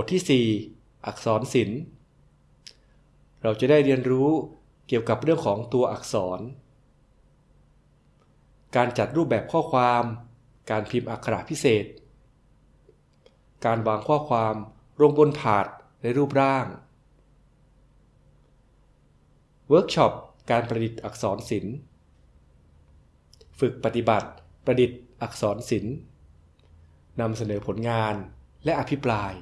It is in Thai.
บทที่ 4 อักษรศิลป์ เราจะได้เรียนรู้เกี่ยวกับเรื่องของตัวอักษร การจัดรูปแบบข้อความ การพิมพ์อักขระพิเศษ การวางข้อความลงบนถาดในรูปร่าง เวิร์กช็อปการประดิษฐ์อักษรศิลป์ ฝึกปฏิบัติประดิษฐ์อักษรศิลป์นำเสนอผลงานและอภิปราย